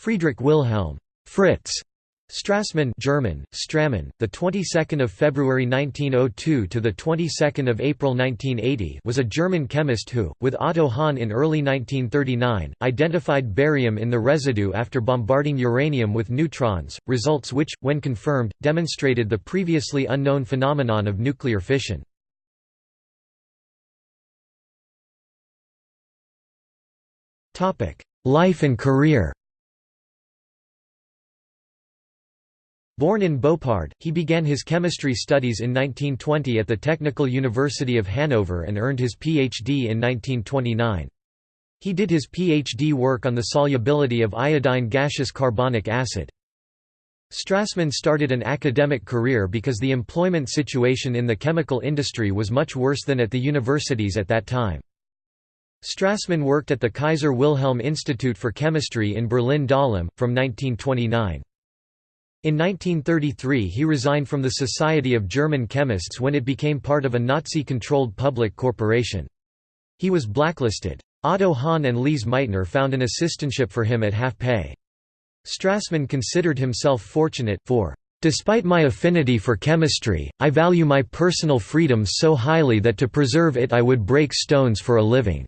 Friedrich Wilhelm Fritz Strassmann German, Strammann, the 22nd of February 1902 to the 22nd of April 1980 was a German chemist who, with Otto Hahn in early 1939, identified barium in the residue after bombarding uranium with neutrons, results which, when confirmed, demonstrated the previously unknown phenomenon of nuclear fission. Topic Life and career Born in Boppard, he began his chemistry studies in 1920 at the Technical University of Hanover and earned his Ph.D. in 1929. He did his Ph.D. work on the solubility of iodine gaseous carbonic acid. Strassmann started an academic career because the employment situation in the chemical industry was much worse than at the universities at that time. Strassmann worked at the Kaiser Wilhelm Institute for Chemistry in Berlin-Dahlem, from 1929. In 1933 he resigned from the Society of German Chemists when it became part of a Nazi-controlled public corporation. He was blacklisted. Otto Hahn and Lise Meitner found an assistantship for him at half pay. Strassmann considered himself fortunate, for, "...despite my affinity for chemistry, I value my personal freedom so highly that to preserve it I would break stones for a living."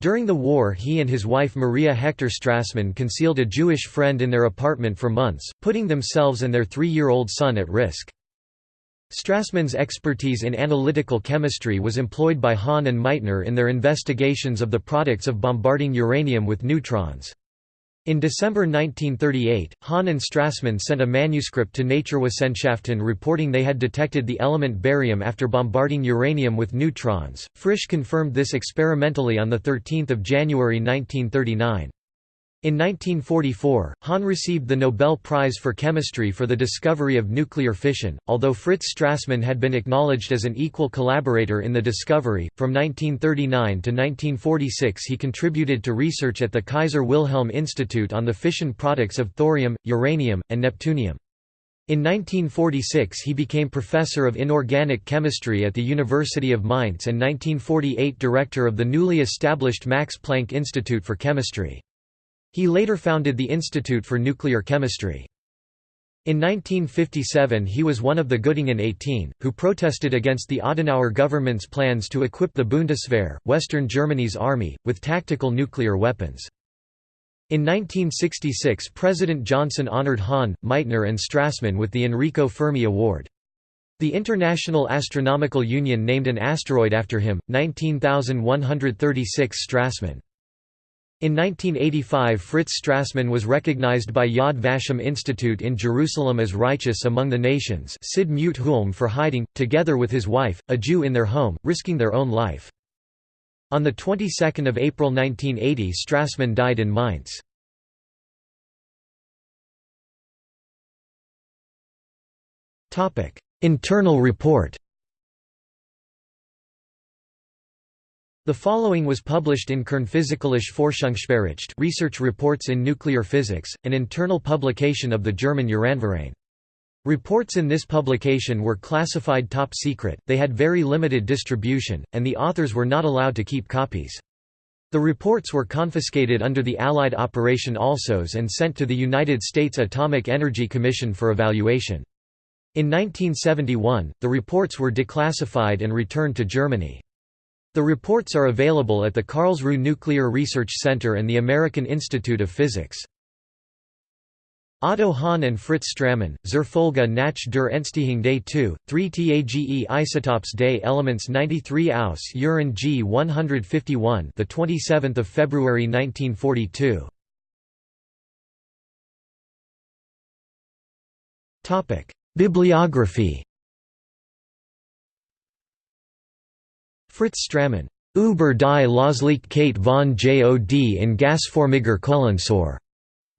During the war he and his wife Maria Hector Strassmann concealed a Jewish friend in their apartment for months, putting themselves and their three-year-old son at risk. Strassmann's expertise in analytical chemistry was employed by Hahn and Meitner in their investigations of the products of bombarding uranium with neutrons. In December 1938, Hahn and Strassmann sent a manuscript to Naturwissenschaften reporting they had detected the element barium after bombarding uranium with neutrons. Frisch confirmed this experimentally on 13 January 1939. In 1944, Hahn received the Nobel Prize for Chemistry for the discovery of nuclear fission, although Fritz Strassmann had been acknowledged as an equal collaborator in the discovery. From 1939 to 1946, he contributed to research at the Kaiser Wilhelm Institute on the fission products of thorium, uranium, and neptunium. In 1946 he became professor of inorganic chemistry at the University of Mainz and 1948 director of the newly established Max Planck Institute for Chemistry. He later founded the Institute for Nuclear Chemistry. In 1957 he was one of the Göttingen 18, who protested against the Adenauer government's plans to equip the Bundeswehr, Western Germany's army, with tactical nuclear weapons. In 1966 President Johnson honored Hahn, Meitner and Strassmann with the Enrico Fermi Award. The International Astronomical Union named an asteroid after him, 19136 Strassmann. In 1985 Fritz Strassmann was recognized by Yad Vashem Institute in Jerusalem as righteous among the nations Sid Mute Hulm for hiding, together with his wife, a Jew in their home, risking their own life. On the 22nd of April 1980 Strassmann died in Mainz. Internal report The following was published in Kernphysikalische Forschungsbericht Research Reports in Nuclear Physics, an internal publication of the German Uranverein. Reports in this publication were classified top secret, they had very limited distribution, and the authors were not allowed to keep copies. The reports were confiscated under the Allied Operation Alsos and sent to the United States Atomic Energy Commission for evaluation. In 1971, the reports were declassified and returned to Germany. The reports are available at the Karlsruhe Nuclear Research Center and the American Institute of Physics. Otto Hahn and Fritz Strassmann, zur Folge nach der Entstehung des 2, 3 TAGE isotopes des Elements 93 aus Uran G 151, the 27th of February 1942. Topic: Bibliography Fritz Strassmann, Über die Löslichkeit von JOD in Gasförmiger Kohlensäure.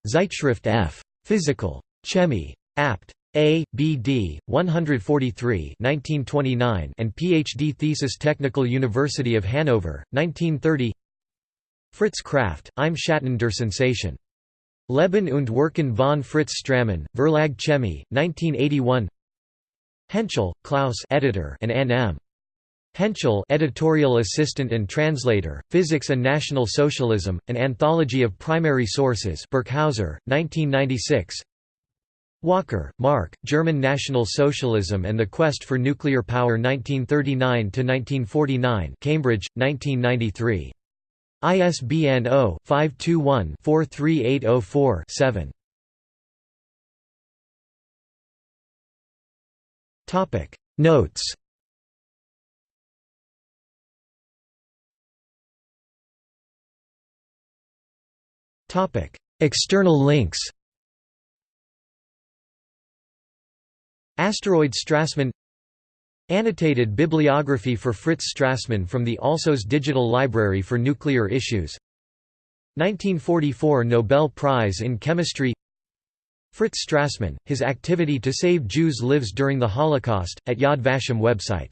Zeitschrift F. Physical. Chemie. Apt. A. B. D. 143 1929 and Ph.D. thesis Technical University of Hanover, 1930 Fritz Krafft, Im Schatten der Sensation. Leben und Werken von Fritz Strassmann, Verlag Chemie, 1981 Hentschel, Klaus editor and N. M. Hentschel editorial assistant and translator, Physics and National Socialism, An Anthology of Primary Sources Birkhäuser, 1996 Walker, Mark, German National Socialism and the Quest for Nuclear Power 1939–1949 Cambridge, 1993. ISBN 0-521-43804-7. Notes External links Asteroid Strassmann Annotated bibliography for Fritz Strassmann from the Alsos Digital Library for Nuclear Issues 1944 Nobel Prize in Chemistry Fritz Strassmann, his activity to save Jews lives during the Holocaust, at Yad Vashem website